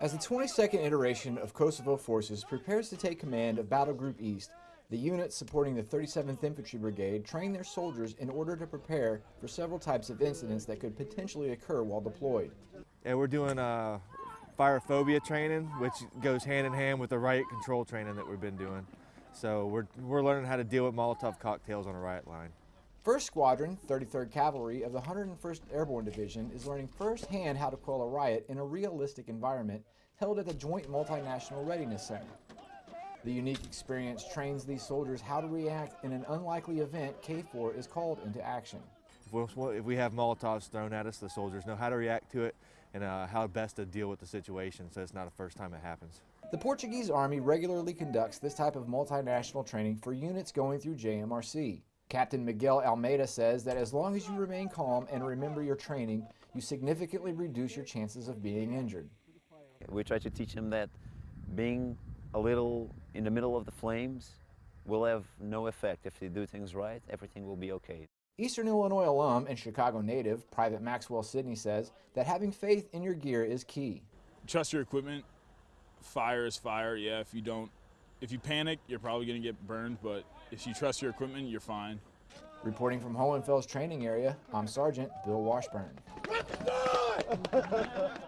As the 22nd iteration of Kosovo Forces prepares to take command of Battle Group East, the units supporting the 37th Infantry Brigade train their soldiers in order to prepare for several types of incidents that could potentially occur while deployed. And we're doing uh, fire phobia training, which goes hand in hand with the riot control training that we've been doing. So we're, we're learning how to deal with Molotov cocktails on a riot line. 1st Squadron, 33rd Cavalry of the 101st Airborne Division is learning firsthand how to quell a riot in a realistic environment held at the Joint Multinational Readiness Center. The unique experience trains these soldiers how to react in an unlikely event KFOR is called into action. If we, if we have Molotovs thrown at us, the soldiers know how to react to it and uh, how best to deal with the situation so it's not the first time it happens. The Portuguese Army regularly conducts this type of multinational training for units going through JMRC. Captain Miguel Almeida says that as long as you remain calm and remember your training, you significantly reduce your chances of being injured. We try to teach them that being a little in the middle of the flames will have no effect. If they do things right, everything will be okay. Eastern Illinois alum and Chicago native Private Maxwell Sidney says that having faith in your gear is key. Trust your equipment. Fire is fire. Yeah, if you don't, if you panic, you're probably going to get burned, but if you trust your equipment, you're fine. Reporting from Hohenfels training area, I'm Sergeant Bill Washburn.